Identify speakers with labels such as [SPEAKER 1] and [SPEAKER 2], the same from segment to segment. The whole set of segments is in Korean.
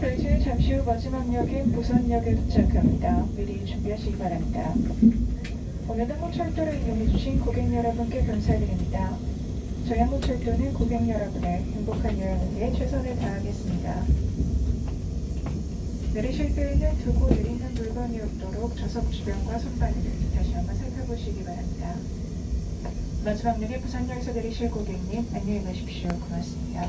[SPEAKER 1] 저희 잠시 후 마지막 역인 부산역에 도착합니다. 미리 준비하시기 바랍니다. 오늘 한국철도를 이용해주신 고객 여러분께 감사드립니다. 저희 한국철도는 고객 여러분의 행복한 여행을 위해 최선을 다하겠습니다. 내리실 때에는 두고 내리는 물건이 없도록 좌석 주변과 선반을 다시 한번 살펴보시기 바랍니다. 마지막 역에 부산역에서 내리실 고객님 안녕히 가십시오. 고맙습니다.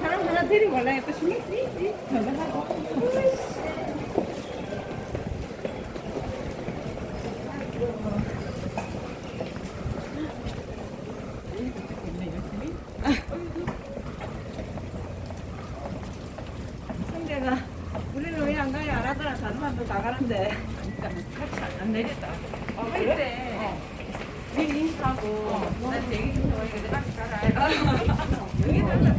[SPEAKER 2] 사람 하나 데리고 가려니까 또 신경 쓰이지. 전화하고. 성재가 우리는 왜 안 가냐 안 하더라 다른 사람도 다 가는데 같이 안 내겠다. 어, 그래? 미리 인사하고 난 대기 좀 해봐. 이거 같이 가라. 여기 달라.